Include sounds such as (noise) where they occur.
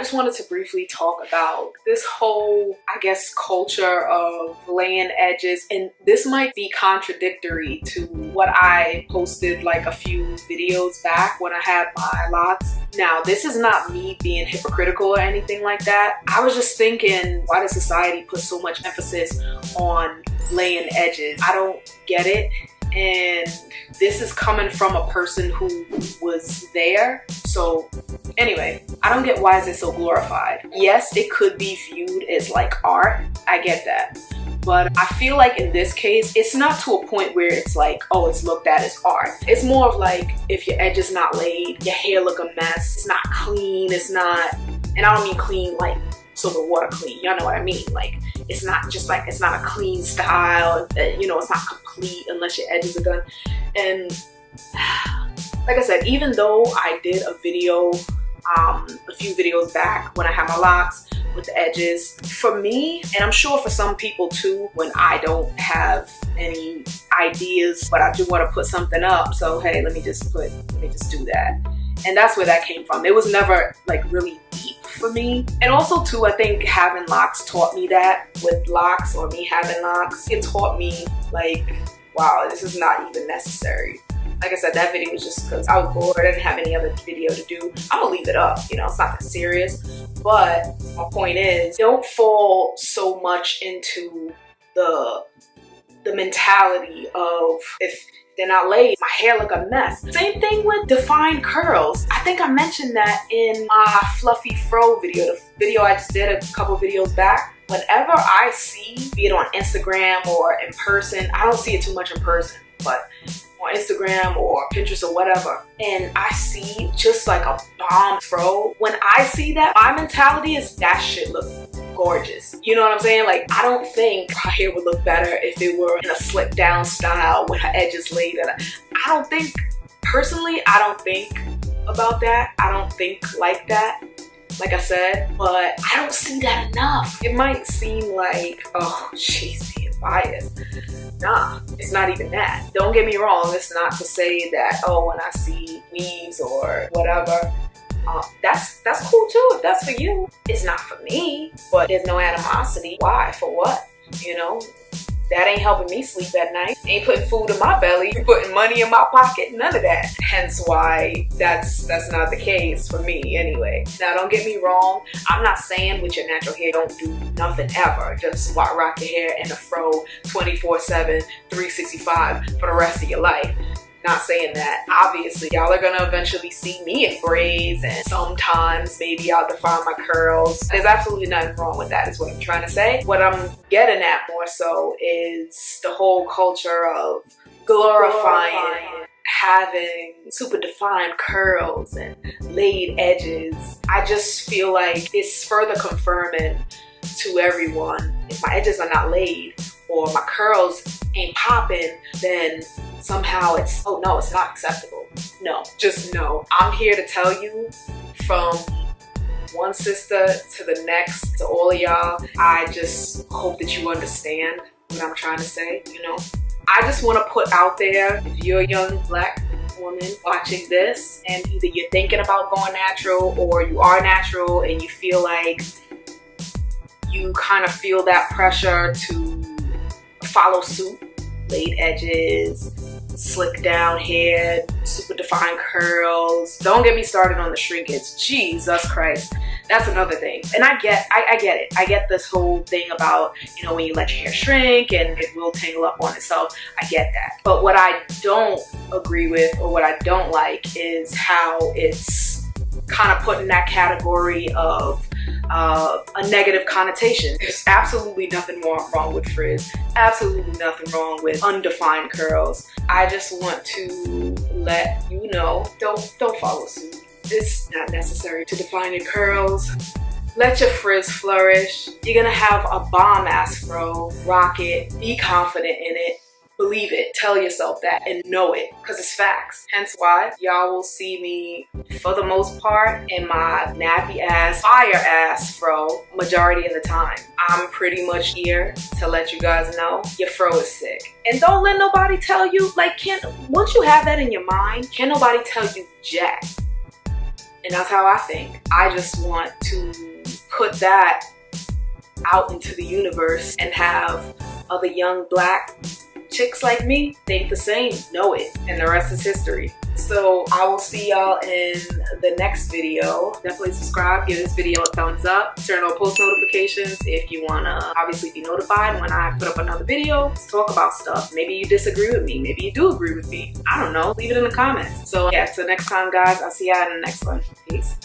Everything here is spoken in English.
just wanted to briefly talk about this whole, I guess, culture of laying edges. And this might be contradictory to what I posted like a few videos back when I had my locks. Now, this is not me being hypocritical or anything like that. I was just thinking, why does society put so much emphasis on laying edges? I don't get it and this is coming from a person who was there so anyway i don't get why is it so glorified yes it could be viewed as like art i get that but I feel like in this case, it's not to a point where it's like, oh, it's looked at as art. It's more of like, if your edge is not laid, your hair look a mess, it's not clean, it's not, and I don't mean clean like so the water clean, y'all know what I mean? Like, it's not just like, it's not a clean style, uh, you know, it's not complete unless your edges are done. And (sighs) like I said, even though I did a video, um, a few videos back when I had my locks with the edges, for me, and I'm sure for some people too, when I don't have any ideas, but I do want to put something up. So, hey, let me just put, let me just do that. And that's where that came from. It was never like really for me. And also too, I think having locks taught me that with locks or me having locks, it taught me like, wow, this is not even necessary. Like I said, that video was just because I was bored. I didn't have any other video to do. I'm gonna leave it up, you know, it's not that serious. But my point is, don't fall so much into the the mentality of if they're not laid, my hair look a mess. Same thing with defined curls. I think I mentioned that in my fluffy fro video, the video I just did a couple videos back. Whenever I see, be it on Instagram or in person, I don't see it too much in person, but on Instagram or Pinterest or whatever, and I see just like a bomb fro, when I see that, my mentality is that shit look gorgeous. You know what I'm saying? Like, I don't think her hair would look better if it were in a slick down style with her edges laid. I don't think, personally, I don't think about that. I don't think like that like I said, but I don't see that enough. It might seem like, oh, she's being biased. Nah, it's not even that. Don't get me wrong, it's not to say that, oh, when I see weaves or whatever, uh, that's that's cool too if that's for you. It's not for me, but there's no animosity. Why? For what? You know, that ain't helping me sleep at night. Ain't putting food in my belly, putting money in my pocket, none of that. Hence why that's that's not the case for me anyway. Now don't get me wrong, I'm not saying with your natural hair don't do nothing ever. Just rock your hair in a fro 24-7, 365 for the rest of your life. Not saying that. Obviously, y'all are gonna eventually see me in braids and sometimes maybe I'll define my curls. There's absolutely nothing wrong with that is what I'm trying to say. What I'm getting at more so is the whole culture of glorifying, glorifying. having super defined curls and laid edges. I just feel like it's further confirming to everyone if my edges are not laid or my curls ain't popping, then somehow it's, oh no, it's not acceptable. No, just no. I'm here to tell you from one sister to the next, to all of y'all, I just hope that you understand what I'm trying to say, you know? I just want to put out there, if you're a young black woman watching this and either you're thinking about going natural or you are natural and you feel like you kind of feel that pressure to follow suit, laid edges, slick down hair, super defined curls. Don't get me started on the shrinkage. Jesus Christ. That's another thing. And I get, I, I, get it. I get this whole thing about, you know, when you let your hair shrink and it will tangle up on itself. I get that. But what I don't agree with or what I don't like is how it's kind of put in that category of uh, a negative connotation. There's absolutely nothing wrong with frizz, absolutely nothing wrong with undefined curls. I just want to let you know, don't, don't follow suit. It's not necessary to define your curls. Let your frizz flourish. You're gonna have a bomb ass fro, rock it, be confident in it, believe it, tell yourself that and know it because it's facts. Hence why y'all will see me for the most part in my nappy ass, fire ass fro majority of the time. I'm pretty much here to let you guys know your fro is sick. And don't let nobody tell you, like, can't, once you have that in your mind, can't nobody tell you jack. And that's how I think. I just want to put that out into the universe and have other young black chicks like me think the same, know it, and the rest is history. So I will see y'all in the next video. Definitely subscribe, give this video a thumbs up, turn on post notifications if you wanna obviously be notified when I put up another video. Let's talk about stuff. Maybe you disagree with me, maybe you do agree with me. I don't know, leave it in the comments. So yeah, till next time guys, I'll see y'all in the next one. Peace.